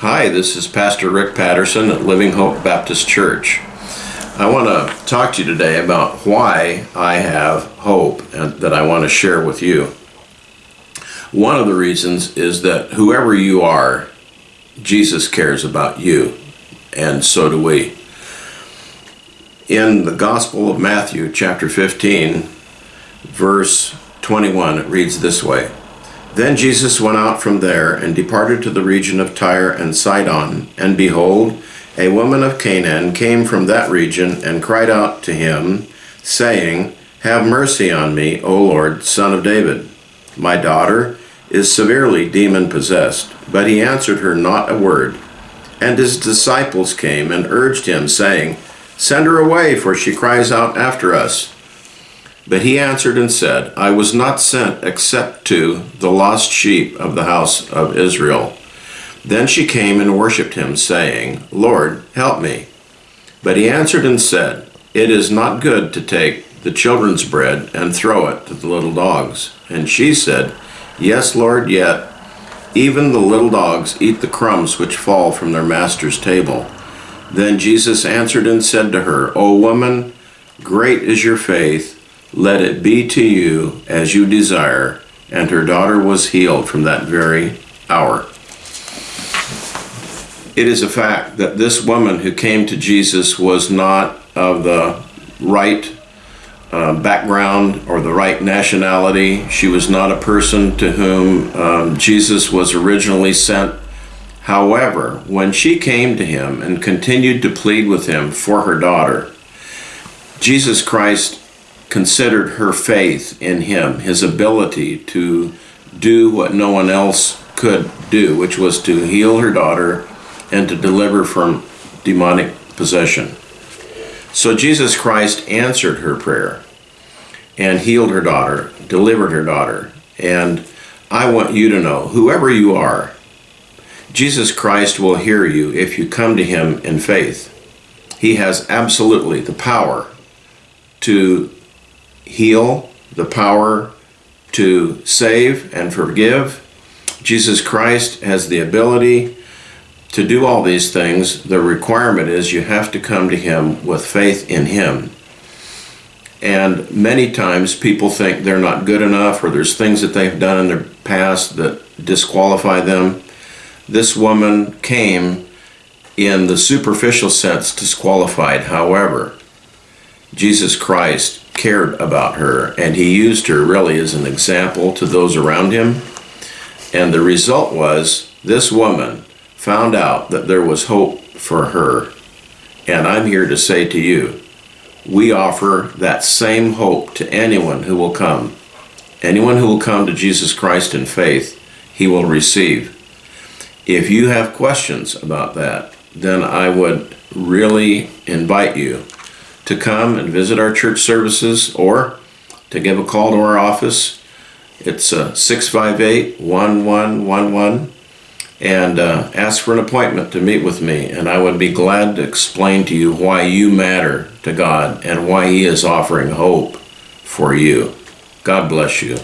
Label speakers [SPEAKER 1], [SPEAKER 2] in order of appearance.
[SPEAKER 1] Hi, this is Pastor Rick Patterson at Living Hope Baptist Church. I want to talk to you today about why I have hope and that I want to share with you. One of the reasons is that whoever you are, Jesus cares about you, and so do we. In the Gospel of Matthew, chapter 15, verse 21, it reads this way then Jesus went out from there and departed to the region of Tyre and Sidon. And behold, a woman of Canaan came from that region and cried out to him, saying, Have mercy on me, O Lord, son of David. My daughter is severely demon possessed. But he answered her not a word. And his disciples came and urged him, saying, Send her away, for she cries out after us. But he answered and said, I was not sent except to the lost sheep of the house of Israel. Then she came and worshipped him, saying, Lord, help me. But he answered and said, It is not good to take the children's bread and throw it to the little dogs. And she said, Yes, Lord, yet even the little dogs eat the crumbs which fall from their master's table. Then Jesus answered and said to her, O woman, great is your faith let it be to you as you desire. And her daughter was healed from that very hour. It is a fact that this woman who came to Jesus was not of the right uh, background or the right nationality. She was not a person to whom um, Jesus was originally sent. However, when she came to him and continued to plead with him for her daughter, Jesus Christ considered her faith in him, his ability to do what no one else could do, which was to heal her daughter and to deliver from demonic possession. So Jesus Christ answered her prayer and healed her daughter, delivered her daughter. And I want you to know, whoever you are, Jesus Christ will hear you if you come to him in faith. He has absolutely the power to heal, the power to save and forgive. Jesus Christ has the ability to do all these things. The requirement is you have to come to Him with faith in Him. And many times people think they're not good enough or there's things that they've done in their past that disqualify them. This woman came in the superficial sense disqualified. However, Jesus Christ cared about her and he used her really as an example to those around him. And the result was this woman found out that there was hope for her. And I'm here to say to you, we offer that same hope to anyone who will come. Anyone who will come to Jesus Christ in faith, he will receive. If you have questions about that, then I would really invite you to come and visit our church services or to give a call to our office. It's uh, 658 1111 and uh, ask for an appointment to meet with me. And I would be glad to explain to you why you matter to God and why He is offering hope for you. God bless you.